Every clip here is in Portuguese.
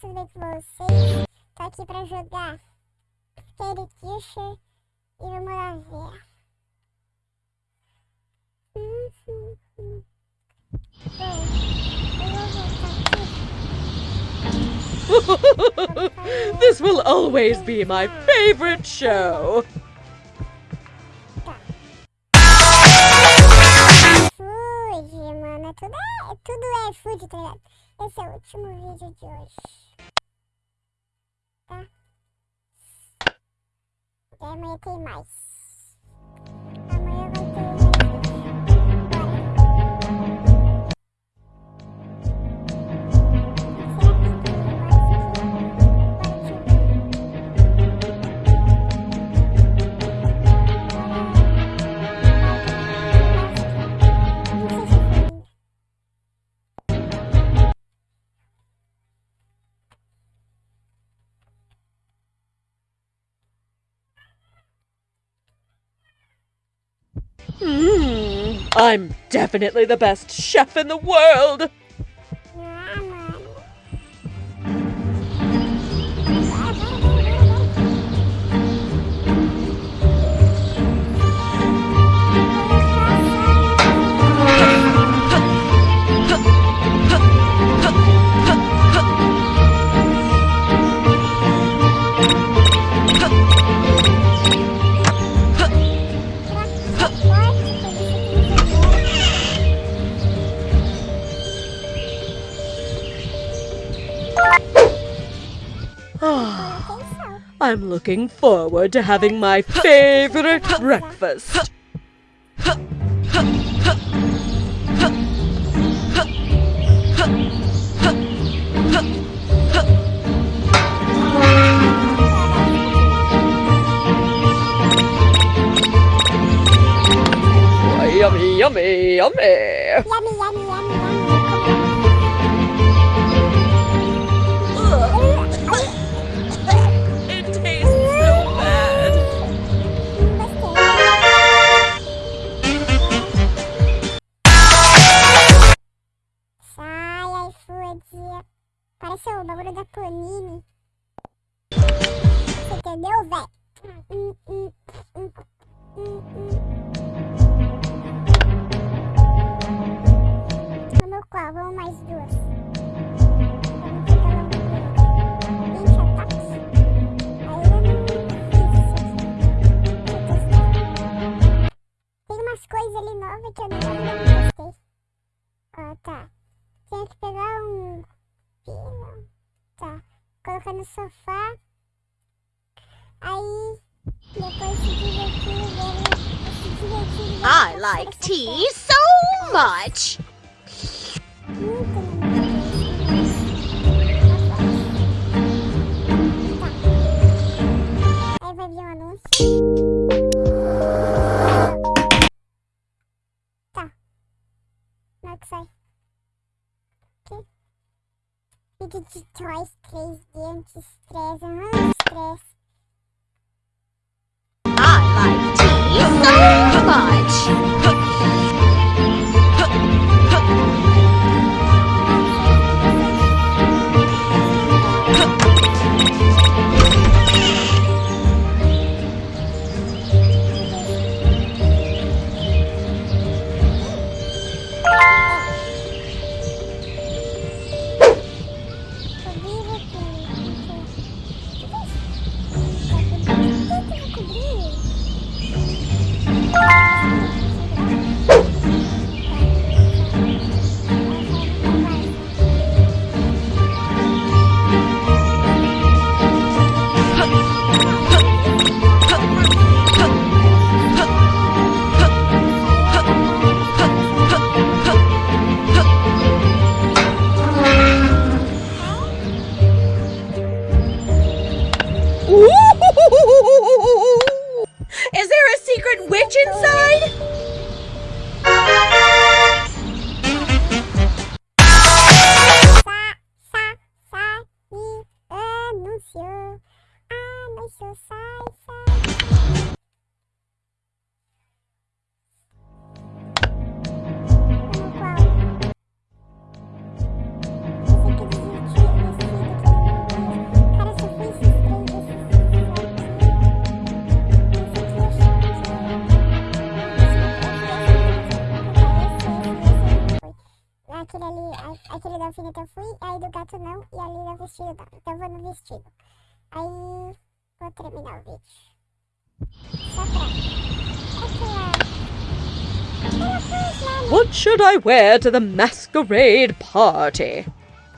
tudo bem com vocês? Tô aqui pra jogar Scary Teacher e vamos lá ver. Hum, hum, hum. Bom, eu vou voltar aqui. this will always be my favorite show. Food, mano. Tudo é, tudo é food, tá ligado? Esse é o último vídeo de hoje. Tem mais. Hmm, I'm definitely the best chef in the world. I'm looking forward to having my favorite breakfast. Yummy, yummy, yummy. Yummy, yummy, yummy, yummy. Panini. Você entendeu, véi? Hum, hum, hum. Vamos qual? Vamos mais duas. Vamos pegar uma duas. 20 ataques. Aí eu não fiz isso aqui. Deixa eu testar. Tem umas coisas ali novas que eu não, testei. Ó, tá. Tem que pegar um pino. Tá. Colocar no sofá. Aí, depois se divertir, ver, se divertir. I like tea so much. Muito. Aí vai vir um anúncio. Tá. Na hora que sai. Aqui. Vídeo de Toys 3D anti-estresse. Aham, estresse. I like tea mas só sai, sai. aquele ali, aquele da alfineta eu fui, aí do gato não, e ali no vestido não. Então eu vou no vestido. Aí What should I wear to the masquerade party?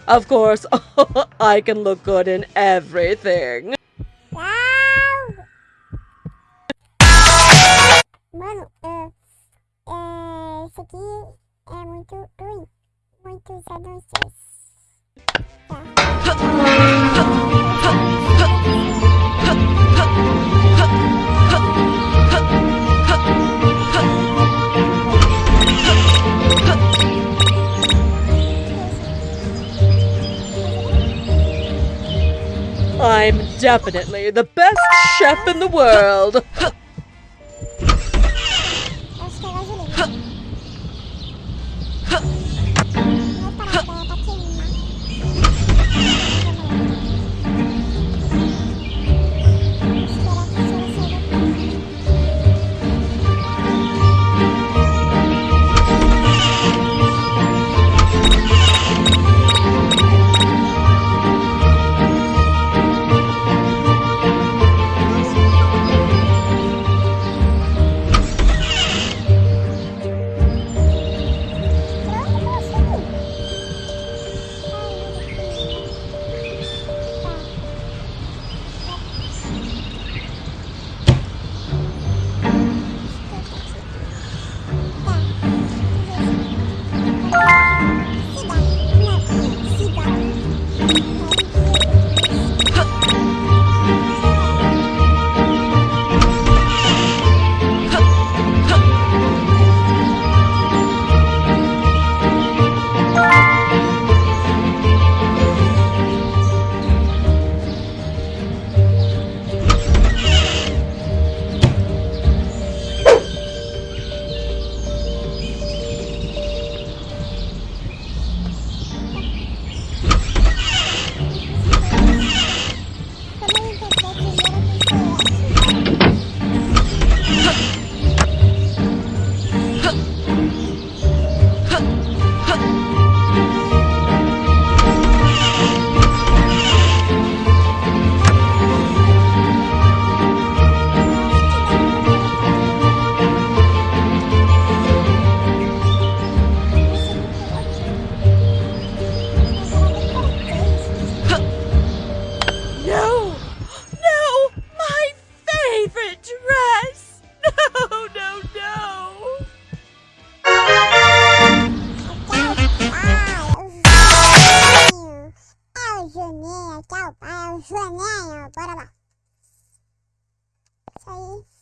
Of course, I can look good in everything. Definitely the best chef in the world. 算了，没有，不了吧。再。